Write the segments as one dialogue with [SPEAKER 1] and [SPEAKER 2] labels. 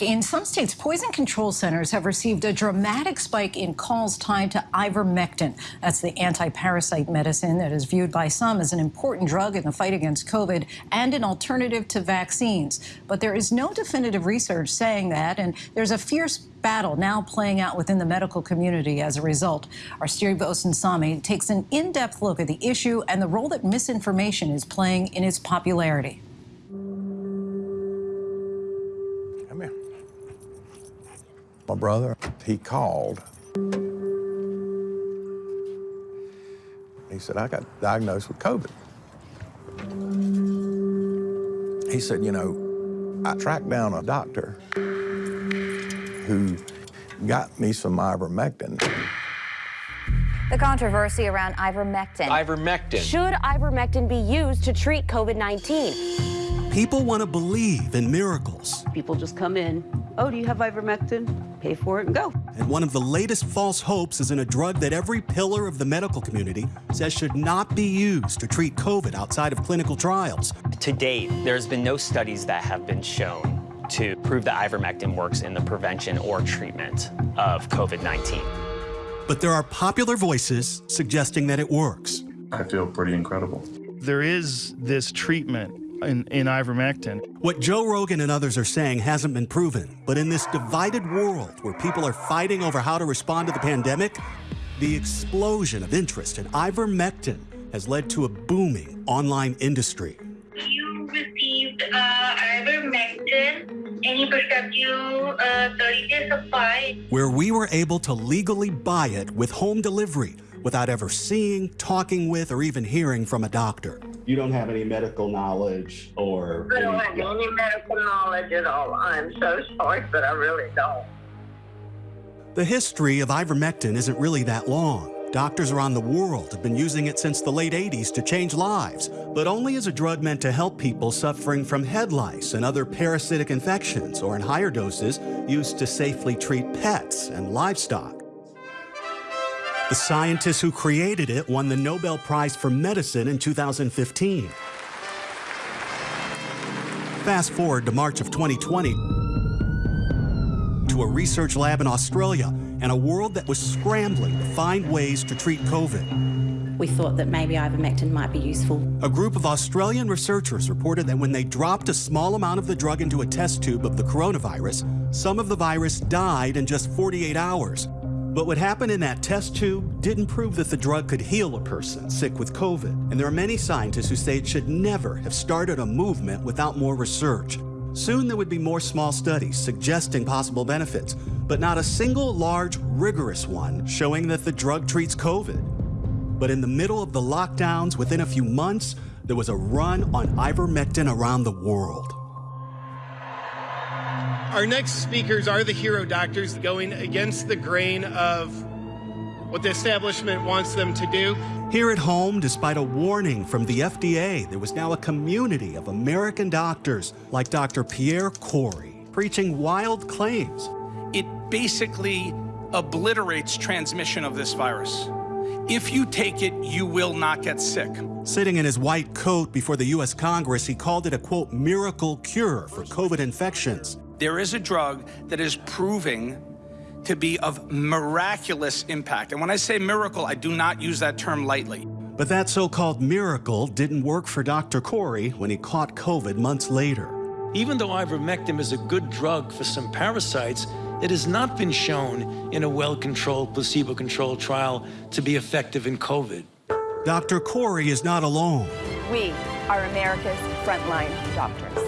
[SPEAKER 1] In some states, poison control centers have received a dramatic spike in calls tied to ivermectin. That's the anti-parasite medicine that is viewed by some as an important drug in the fight against COVID and an alternative to vaccines. But there is no definitive research saying that, and there's a fierce battle now playing out within the medical community as a result. Our Steve Osunsami takes an in-depth look at the issue and the role that misinformation is playing in its popularity.
[SPEAKER 2] My brother, he called. He said, I got diagnosed with COVID. He said, you know, I tracked down a doctor who got me some ivermectin.
[SPEAKER 3] The controversy around ivermectin.
[SPEAKER 4] Ivermectin.
[SPEAKER 3] Should ivermectin be used to treat COVID-19?
[SPEAKER 5] People want to believe in miracles.
[SPEAKER 6] People just come in, oh, do you have ivermectin? Pay for it and go.
[SPEAKER 5] And one of the latest false hopes is in a drug that every pillar of the medical community says should not be used to treat COVID outside of clinical trials.
[SPEAKER 4] To date, there's been no studies that have been shown to prove that ivermectin works in the prevention or treatment of COVID-19.
[SPEAKER 5] But there are popular voices suggesting that it works.
[SPEAKER 7] I feel pretty incredible.
[SPEAKER 8] There is this treatment in, in ivermectin.
[SPEAKER 5] What Joe Rogan and others are saying hasn't been proven, but in this divided world where people are fighting over how to respond to the pandemic, the explosion of interest in ivermectin has led to a booming online industry.
[SPEAKER 9] You received uh, ivermectin and he prescribed you uh, 30 day supply.
[SPEAKER 5] Where we were able to legally buy it with home delivery without ever seeing, talking with, or even hearing from a doctor
[SPEAKER 10] you don't have any medical knowledge or.
[SPEAKER 9] I don't have any medical knowledge at all. I'm so sorry, but I really don't.
[SPEAKER 5] The history of ivermectin isn't really that long. Doctors around the world have been using it since the late 80s to change lives, but only as a drug meant to help people suffering from head lice and other parasitic infections, or in higher doses, used to safely treat pets and livestock. The scientists who created it won the Nobel Prize for Medicine in 2015. Fast forward to March of 2020 to a research lab in Australia and a world that was scrambling to find ways to treat COVID.
[SPEAKER 11] We thought that maybe ivermectin might be useful.
[SPEAKER 5] A group of Australian researchers reported that when they dropped a small amount of the drug into a test tube of the coronavirus, some of the virus died in just 48 hours. But what happened in that test tube didn't prove that the drug could heal a person sick with COVID. And there are many scientists who say it should never have started a movement without more research. Soon there would be more small studies suggesting possible benefits, but not a single large, rigorous one showing that the drug treats COVID. But in the middle of the lockdowns, within a few months, there was a run on ivermectin around the world.
[SPEAKER 8] Our next speakers are the hero doctors going against the grain of what the establishment wants them to do.
[SPEAKER 5] Here at home, despite a warning from the FDA, there was now a community of American doctors like Dr. Pierre Kory preaching wild claims.
[SPEAKER 12] It basically obliterates transmission of this virus. If you take it, you will not get sick.
[SPEAKER 5] Sitting in his white coat before the U.S. Congress, he called it a, quote, miracle cure for COVID infections.
[SPEAKER 12] There is a drug that is proving to be of miraculous impact. And when I say miracle, I do not use that term lightly.
[SPEAKER 5] But that so-called miracle didn't work for Dr. Kory when he caught COVID months later.
[SPEAKER 13] Even though ivermectin is a good drug for some parasites, it has not been shown in a well-controlled, placebo-controlled trial to be effective in COVID.
[SPEAKER 5] Dr. Kory is not alone.
[SPEAKER 3] We are America's frontline doctors.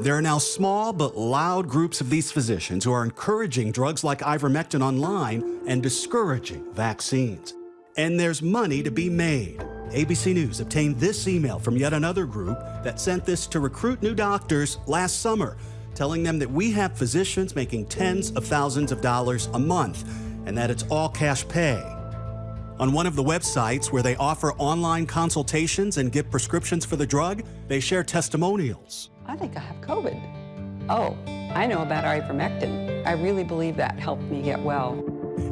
[SPEAKER 5] There are now small but loud groups of these physicians who are encouraging drugs like ivermectin online and discouraging vaccines. And there's money to be made. ABC News obtained this email from yet another group that sent this to recruit new doctors last summer, telling them that we have physicians making tens of thousands of dollars a month and that it's all cash pay. On one of the websites where they offer online consultations and give prescriptions for the drug, they share testimonials.
[SPEAKER 6] I think I have COVID. Oh, I know about ivermectin. I really believe that helped me get well.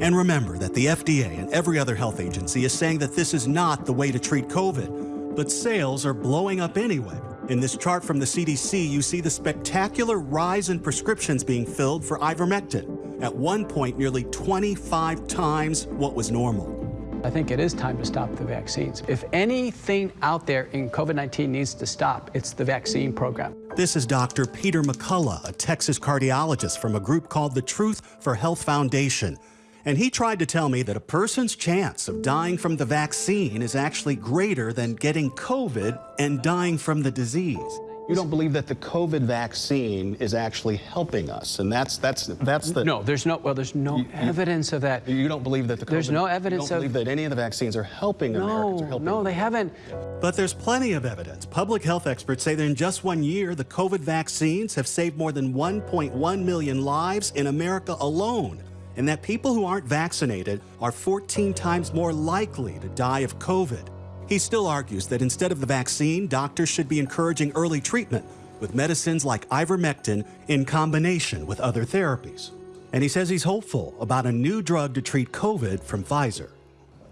[SPEAKER 5] And remember that the FDA and every other health agency is saying that this is not the way to treat COVID, but sales are blowing up anyway. In this chart from the CDC, you see the spectacular rise in prescriptions being filled for ivermectin, at one point nearly 25 times what was normal.
[SPEAKER 7] I think it is time to stop the vaccines. If anything out there in COVID-19 needs to stop, it's the vaccine program.
[SPEAKER 5] This is Dr. Peter McCullough, a Texas cardiologist from a group called the Truth for Health Foundation. And he tried to tell me that a person's chance of dying from the vaccine is actually greater than getting COVID and dying from the disease.
[SPEAKER 10] You don't believe that the COVID vaccine is actually helping us, and that's that's that's the
[SPEAKER 7] no. There's no well. There's no
[SPEAKER 10] you,
[SPEAKER 7] evidence of that.
[SPEAKER 10] You don't believe that the COVID,
[SPEAKER 7] there's no evidence
[SPEAKER 10] you don't
[SPEAKER 7] of
[SPEAKER 10] believe that any of the vaccines are helping
[SPEAKER 7] no,
[SPEAKER 10] Americans. Or helping
[SPEAKER 7] no, they haven't.
[SPEAKER 5] But there's plenty of evidence. Public health experts say that in just one year, the COVID vaccines have saved more than 1.1 million lives in America alone, and that people who aren't vaccinated are 14 times more likely to die of COVID. He still argues that instead of the vaccine, doctors should be encouraging early treatment with medicines like ivermectin in combination with other therapies. And he says he's hopeful about a new drug to treat COVID from Pfizer.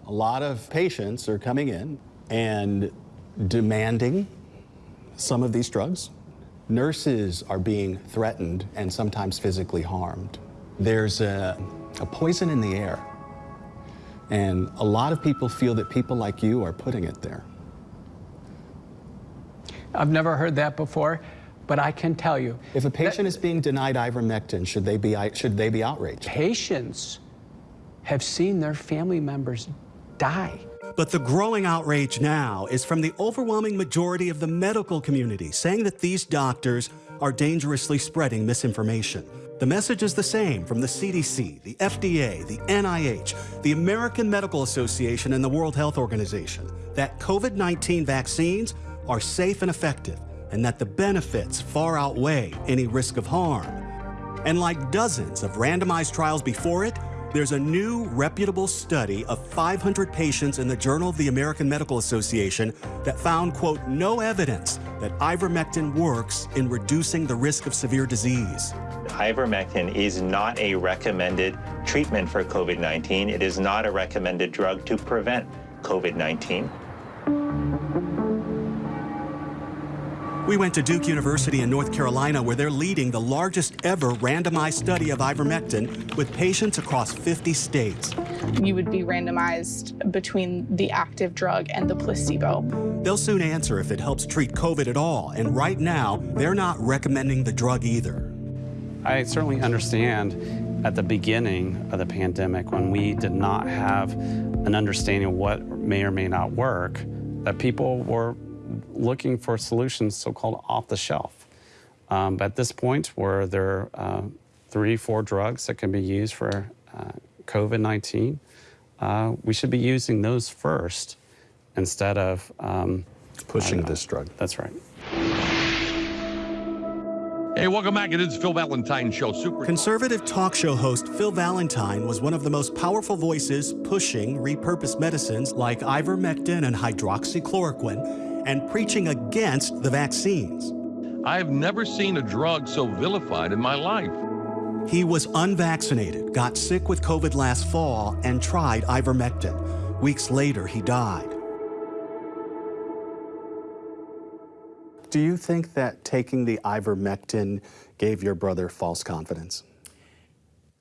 [SPEAKER 10] A lot of patients are coming in and demanding some of these drugs. Nurses are being threatened and sometimes physically harmed. There's a, a poison in the air and a lot of people feel that people like you are putting it there.
[SPEAKER 7] I've never heard that before, but I can tell you.
[SPEAKER 10] If a patient is being denied ivermectin, should they be should they be outraged?
[SPEAKER 7] Patients have seen their family members die.
[SPEAKER 5] But the growing outrage now is from the overwhelming majority of the medical community saying that these doctors are dangerously spreading misinformation. The message is the same from the CDC, the FDA, the NIH, the American Medical Association, and the World Health Organization that COVID 19 vaccines are safe and effective, and that the benefits far outweigh any risk of harm. And like dozens of randomized trials before it, there's a new reputable study of 500 patients in the Journal of the American Medical Association that found, quote, no evidence that ivermectin works in reducing the risk of severe disease.
[SPEAKER 14] Ivermectin is not a recommended treatment for COVID-19. It is not a recommended drug to prevent COVID-19.
[SPEAKER 5] We went to Duke University in North Carolina where they're leading the largest ever randomized study of ivermectin with patients across 50 states.
[SPEAKER 15] You would be randomized between the active drug and the placebo.
[SPEAKER 5] They'll soon answer if it helps treat COVID at all, and right now, they're not recommending the drug either.
[SPEAKER 16] I certainly understand at the beginning of the pandemic when we did not have an understanding of what may or may not work, that people were looking for solutions so-called off the shelf. Um, but at this point where there are uh, three, four drugs that can be used for uh, COVID-19, uh, we should be using those first instead of um,
[SPEAKER 10] pushing this drug.
[SPEAKER 16] That's right.
[SPEAKER 17] Hey, welcome back. It is Phil Valentine Show. Super
[SPEAKER 5] Conservative talk show host Phil Valentine was one of the most powerful voices pushing repurposed medicines like ivermectin and hydroxychloroquine and preaching against the vaccines.
[SPEAKER 17] I've never seen a drug so vilified in my life.
[SPEAKER 5] He was unvaccinated, got sick with COVID last fall, and tried ivermectin. Weeks later, he died.
[SPEAKER 10] Do you think that taking the ivermectin gave your brother false confidence?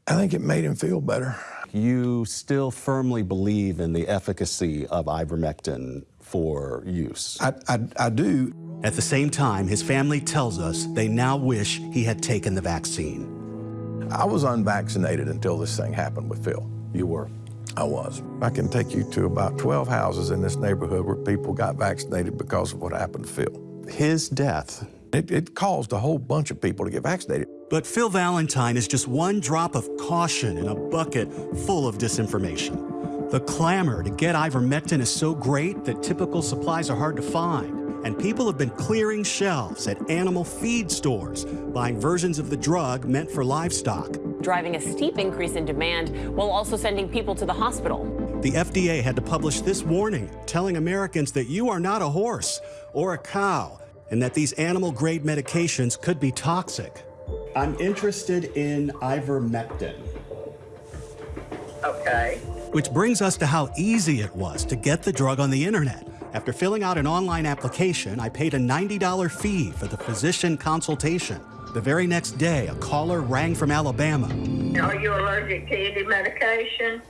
[SPEAKER 2] I think it made him feel better.
[SPEAKER 10] You still firmly believe in the efficacy of ivermectin for use?
[SPEAKER 2] I, I, I do.
[SPEAKER 5] At the same time, his family tells us they now wish he had taken the vaccine.
[SPEAKER 2] I was unvaccinated until this thing happened with Phil.
[SPEAKER 10] You were?
[SPEAKER 2] I was. I can take you to about 12 houses in this neighborhood where people got vaccinated because of what happened to Phil.
[SPEAKER 10] His death.
[SPEAKER 2] It, it caused a whole bunch of people to get vaccinated.
[SPEAKER 5] But Phil Valentine is just one drop of caution in a bucket full of disinformation. The clamor to get ivermectin is so great that typical supplies are hard to find and people have been clearing shelves at animal feed stores, buying versions of the drug meant for livestock.
[SPEAKER 3] Driving a steep increase in demand while also sending people to the hospital.
[SPEAKER 5] The FDA had to publish this warning, telling Americans that you are not a horse or a cow, and that these animal-grade medications could be toxic.
[SPEAKER 10] I'm interested in ivermectin.
[SPEAKER 9] Okay.
[SPEAKER 5] Which brings us to how easy it was to get the drug on the internet After filling out an online application, I paid a $90 fee for the physician consultation. The very next day, a caller rang from Alabama.
[SPEAKER 9] Are you allergic to any medication?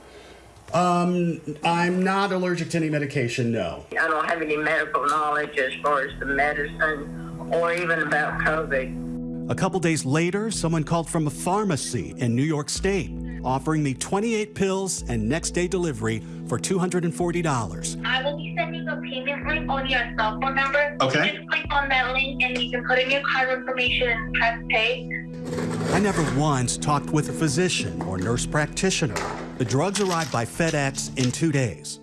[SPEAKER 5] Um, I'm not allergic to any medication, no.
[SPEAKER 9] I don't have any medical knowledge as far as the medicine or even about COVID.
[SPEAKER 5] A couple days later, someone called from a pharmacy in New York State, offering me 28 pills and next day delivery for $240.
[SPEAKER 9] I will be sending a payment link on your cell phone number.
[SPEAKER 5] Okay.
[SPEAKER 9] Just click on that link and you can put in your card information and press pay.
[SPEAKER 5] I never once talked with a physician or nurse practitioner. The drugs arrived by FedEx in two days.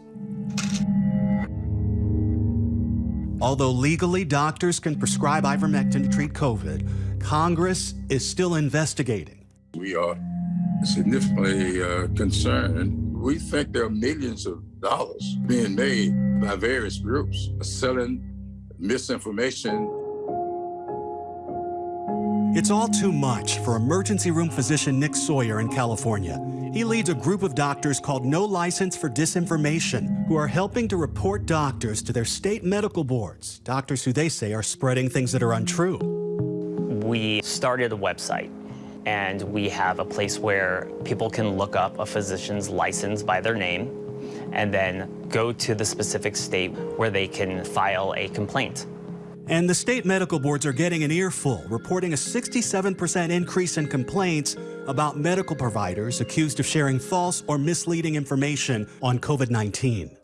[SPEAKER 5] Although legally doctors can prescribe ivermectin to treat COVID, Congress is still investigating.
[SPEAKER 18] We are significantly uh, concerned. We think there are millions of dollars being made by various groups selling misinformation.
[SPEAKER 5] It's all too much for emergency room physician Nick Sawyer in California. He leads a group of doctors called No License for Disinformation, who are helping to report doctors to their state medical boards, doctors who they say are spreading things that are untrue.
[SPEAKER 4] We started a website and we have a place where people can look up a physician's license by their name and then go to the specific state where they can file a complaint.
[SPEAKER 5] And the state medical boards are getting an earful, reporting a 67% increase in complaints about medical providers accused of sharing false or misleading information on COVID 19.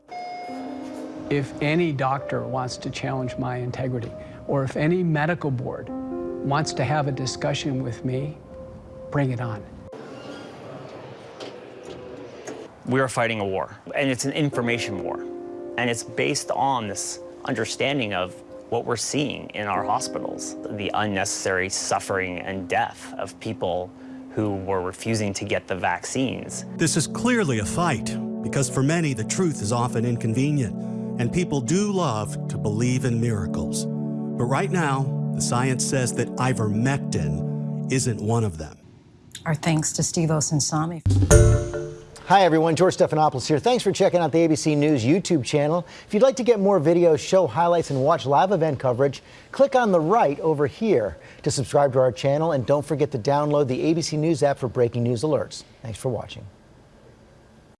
[SPEAKER 7] If any doctor wants to challenge my integrity, or if any medical board wants to have a discussion with me, bring it on.
[SPEAKER 4] We are fighting a war, and it's an information war. And it's based on this understanding of what we're seeing in our hospitals, the unnecessary suffering and death of people who were refusing to get the vaccines.
[SPEAKER 5] This is clearly a fight, because for many, the truth is often inconvenient, and people do love to believe in miracles. But right now, the science says that ivermectin isn't one of them.
[SPEAKER 1] Our thanks to Steve Osunsami.
[SPEAKER 19] Hi, everyone. George Stephanopoulos here. Thanks for checking out the ABC News YouTube channel. If you'd like to get more videos, show highlights, and watch live event coverage, click on the right over here to subscribe to our channel. And don't forget to download the ABC News app for breaking news alerts. Thanks for watching.